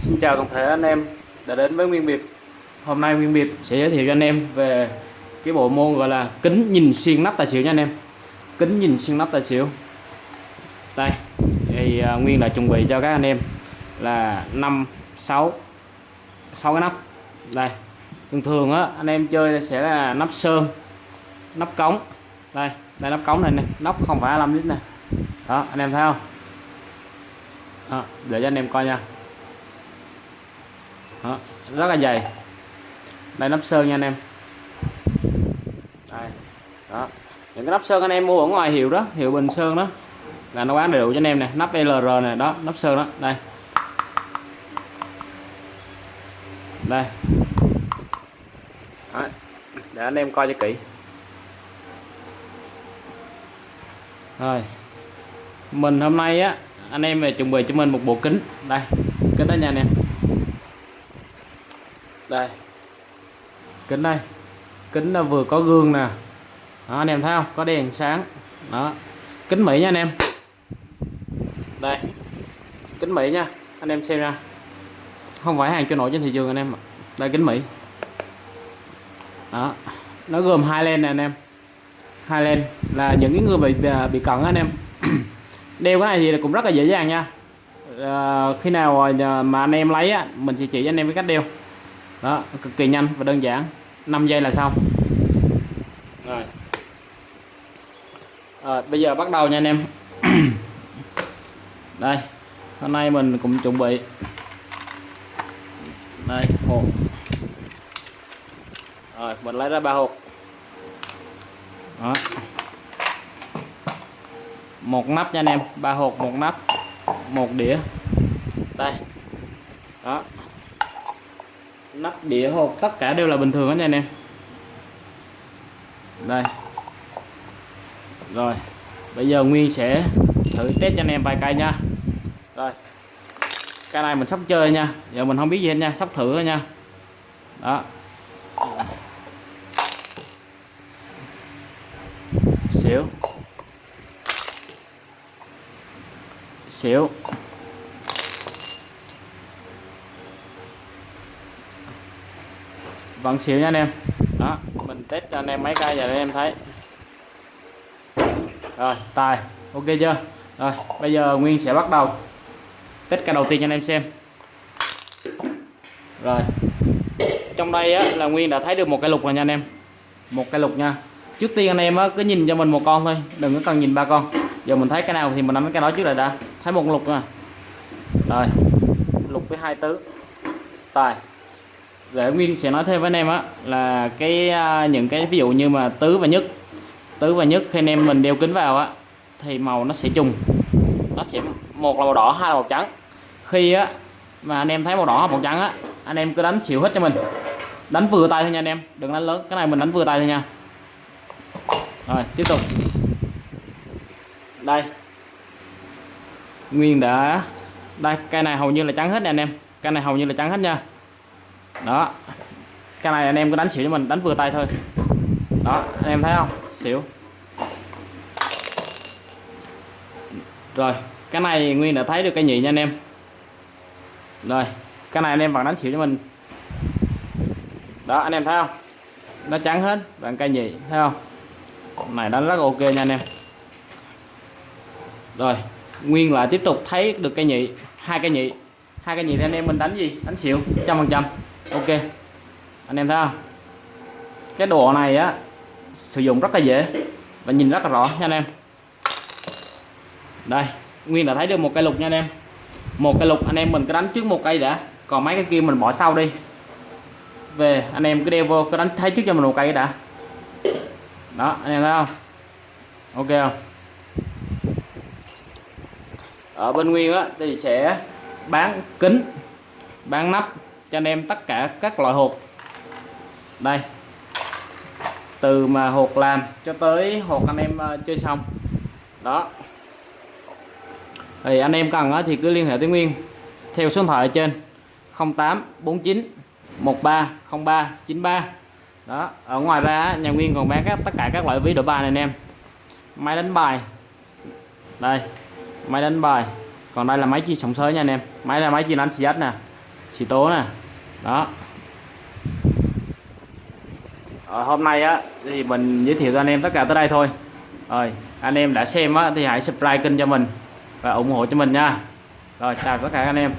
Xin chào toàn thể anh em đã đến với Nguyên Biệt. Hôm nay Nguyên Biệt sẽ giới thiệu cho anh em về cái bộ môn gọi là kính nhìn xuyên nắp tài xỉu nha anh em. Kính nhìn xuyên nắp tài xỉu. Đây thì à, Nguyên đã chuẩn bị cho các anh em là 5, 6 6 cái nắp. Đây thường thường á anh em chơi sẽ là nắp sơn nắp cống. Đây đây nắp cống này nè nắp không phải 25 lít nè. Đó anh em thấy không? Đó, để cho anh em coi nha đó, rất là dày. Đây nắp sơn nha anh em. Đây đó. Những cái nắp sơn anh em mua ở ngoài hiệu đó hiệu bình sơn đó là nó bán đầy đủ cho anh em nè nắp LR này đó nắp sơn đó đây. Đây. Đó. để anh em coi cho kỹ. Rồi. Mình hôm nay á anh em về chuẩn bị cho mình một bộ kính. Đây kính đó nha anh em đây. Kính đây. Kính là vừa có gương nè. Đó, anh em thấy không? Có đèn sáng. Đó. Kính mỹ nha anh em. Đây. Kính mỹ nha. Anh em xem ra, không phải hàng cho nổi trên thị trường anh em đây kính mỹ. Đó. Nó gồm hai len nè anh em. Hai len là những cái người bị à, bị cận anh em. Đeo cái này thì cũng rất là dễ dàng nha. À, khi nào à, mà anh em lấy á mình sẽ chỉ cho anh em cái cách đeo đó cực kỳ nhanh và đơn giản. 5 giây là xong. Rồi. À, bây giờ bắt đầu nha anh em. Đây hôm nay mình cũng chuẩn bị. Đây hộp. Rồi mình lấy ra ba hộp. Đó. Một nắp nha anh em ba hộp một nắp một đĩa. Đây. Đó nắp đĩa hộp, tất cả đều là bình thường hết nha anh em. Đây. Rồi, bây giờ Nguyên sẽ thử test cho anh em vài cây nha. Rồi. Cái này mình sắp chơi nha. Giờ mình không biết gì hết nha, sắp thử thôi nha. Đó. Xíu xíu Vâng, vẫn xỉu nha anh em. Đó mình test cho anh em mấy cây giờ để em thấy. Rồi tài. Ok chưa? Rồi bây giờ nguyên sẽ bắt đầu test cây đầu tiên cho anh em xem. Rồi. Trong đây á, là nguyên đã thấy được một cái lục rồi nha anh em. Một cái lục nha. Trước tiên anh em á, cứ nhìn cho mình một con thôi. Đừng có cần nhìn ba con. Giờ mình thấy cái nào thì mình nắm cái đó trước lại đã. Thấy một lục nè rồi. Lục với hai tứ. Tài để nguyên sẽ nói thêm với anh em á, là cái à, những cái ví dụ như mà tứ và nhất, tứ và nhất khi anh em mình đeo kính vào á, thì màu nó sẽ trùng. Nó sẽ, một là màu đỏ, hai là màu trắng. Khi á, mà anh em thấy màu đỏ hoặc màu trắng á, anh em cứ đánh xỉu hết cho mình. Đánh vừa tay thôi nha anh em, đừng đánh lớn, cái này mình đánh vừa tay thôi nha. Rồi, tiếp tục. Đây. Nguyên đã, đây cây này hầu như là trắng hết nè anh em cây này hầu như là trắng hết nha đó. Cái này anh em cứ đánh xỉu cho mình, đánh vừa tay thôi. Đó, anh em thấy không? Xỉu. Rồi, cái này nguyên đã thấy được cây nhị nha anh em. Rồi, cái này anh em vẫn đánh xỉu cho mình. Đó, anh em thấy không? Nó trắng hết bằng cây nhị, thấy không? Này, đánh rất ok nha anh em. Rồi, nguyên lại tiếp tục thấy được cây nhị, hai cây nhị. Hai cây nhị thì anh em mình đánh gì? Đánh xỉu, trăm phần trăm ok. Anh em thấy không? Cái đồ này á, sử dụng rất là dễ và nhìn rất là rõ nha anh em. Đây, nguyên đã thấy được một cây lục nha anh em. Một cây lục, anh em mình cứ đánh trước một cây đã. Còn mấy cái kia mình bỏ sau đi. Về, anh em cứ đeo vô, cứ đánh, thấy trước cho mình một cây đã. Đó, anh em thấy không? Ok không? Ở bên nguyên á, thì sẽ bán kính, bán nắp cho anh em tất cả các loại hộp đây. Từ mà hộp làm cho tới hộp anh em ờ, chơi xong. Đó. Thì anh em cần thì cứ liên hệ tới Nguyên. Theo số điện thoại ở trên 0849 13 03 93 đó. Ở ngoài ra nhà Nguyên còn bán các, tất cả các loại ví đổi bài này anh em. Máy đánh bài. Đây. Máy đánh bài. Còn đây là máy chi sóng sới nha anh em. Máy là máy chi đánh xì nè. Xì tố nè đó. Rồi, hôm nay á thì mình giới thiệu cho anh em tất cả tới đây thôi. Rồi anh em đã xem á thì hãy subscribe kênh cho mình và ủng hộ cho mình nha. Rồi chào tất cả anh em.